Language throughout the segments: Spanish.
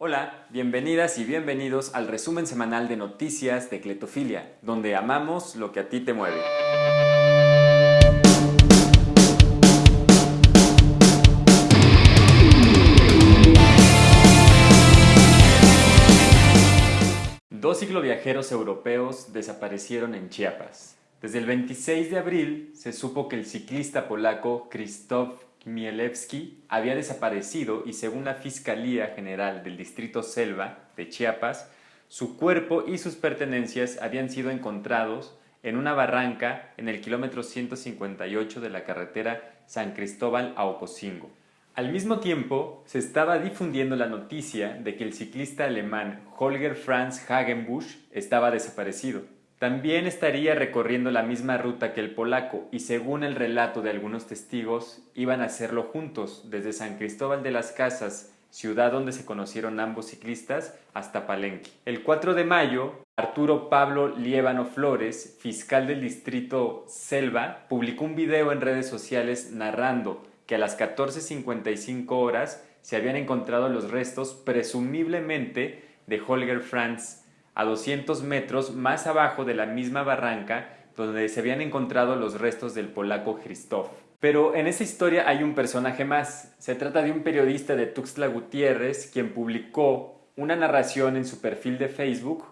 Hola, bienvenidas y bienvenidos al resumen semanal de noticias de Cletofilia, donde amamos lo que a ti te mueve. Dos cicloviajeros europeos desaparecieron en Chiapas. Desde el 26 de abril se supo que el ciclista polaco Krzysztof Mielewski había desaparecido y según la Fiscalía General del Distrito Selva de Chiapas, su cuerpo y sus pertenencias habían sido encontrados en una barranca en el kilómetro 158 de la carretera San Cristóbal a Ocosingo. Al mismo tiempo, se estaba difundiendo la noticia de que el ciclista alemán Holger Franz Hagenbusch estaba desaparecido. También estaría recorriendo la misma ruta que el polaco y según el relato de algunos testigos, iban a hacerlo juntos desde San Cristóbal de las Casas, ciudad donde se conocieron ambos ciclistas, hasta Palenque. El 4 de mayo, Arturo Pablo Liébano Flores, fiscal del distrito Selva, publicó un video en redes sociales narrando que a las 14.55 horas se habían encontrado los restos presumiblemente de Holger Franz a 200 metros más abajo de la misma barranca donde se habían encontrado los restos del polaco Christoph. Pero en esa historia hay un personaje más. Se trata de un periodista de Tuxtla Gutiérrez quien publicó una narración en su perfil de Facebook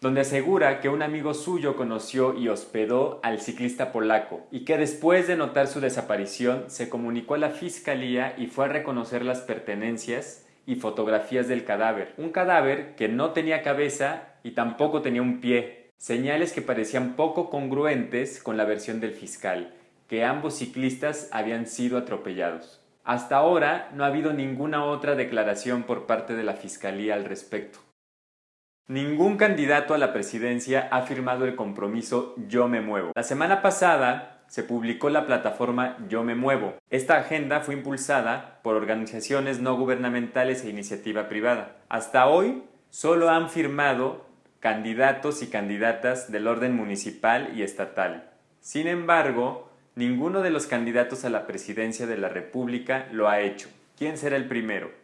donde asegura que un amigo suyo conoció y hospedó al ciclista polaco y que después de notar su desaparición se comunicó a la fiscalía y fue a reconocer las pertenencias y fotografías del cadáver. Un cadáver que no tenía cabeza y tampoco tenía un pie, señales que parecían poco congruentes con la versión del fiscal, que ambos ciclistas habían sido atropellados. Hasta ahora no ha habido ninguna otra declaración por parte de la Fiscalía al respecto. Ningún candidato a la presidencia ha firmado el compromiso Yo me muevo. La semana pasada se publicó la plataforma Yo Me Muevo. Esta agenda fue impulsada por organizaciones no gubernamentales e iniciativa privada. Hasta hoy solo han firmado candidatos y candidatas del orden municipal y estatal. Sin embargo, ninguno de los candidatos a la presidencia de la República lo ha hecho. ¿Quién será el primero?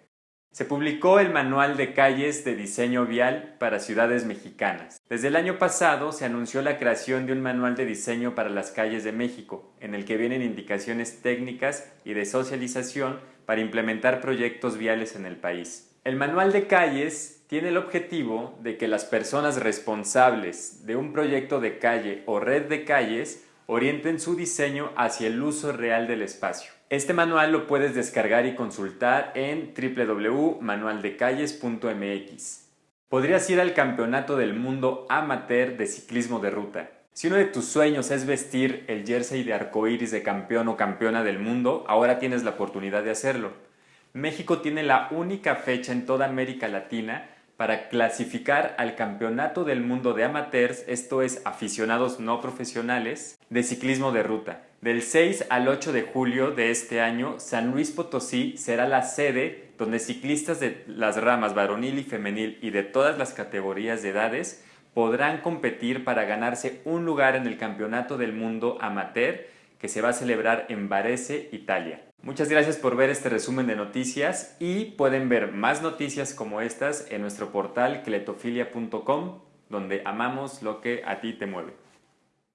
Se publicó el Manual de Calles de Diseño Vial para Ciudades Mexicanas. Desde el año pasado se anunció la creación de un manual de diseño para las calles de México, en el que vienen indicaciones técnicas y de socialización para implementar proyectos viales en el país. El Manual de Calles tiene el objetivo de que las personas responsables de un proyecto de calle o red de calles orienten su diseño hacia el uso real del espacio. Este manual lo puedes descargar y consultar en www.manualdecalles.mx. Podrías ir al Campeonato del Mundo Amateur de Ciclismo de Ruta. Si uno de tus sueños es vestir el jersey de arcoíris de campeón o campeona del mundo, ahora tienes la oportunidad de hacerlo. México tiene la única fecha en toda América Latina para clasificar al Campeonato del Mundo de Amateurs, esto es aficionados no profesionales, de ciclismo de ruta. Del 6 al 8 de julio de este año, San Luis Potosí será la sede donde ciclistas de las ramas varonil y femenil y de todas las categorías de edades podrán competir para ganarse un lugar en el Campeonato del Mundo Amateur que se va a celebrar en Varese, Italia. Muchas gracias por ver este resumen de noticias y pueden ver más noticias como estas en nuestro portal cletofilia.com donde amamos lo que a ti te mueve.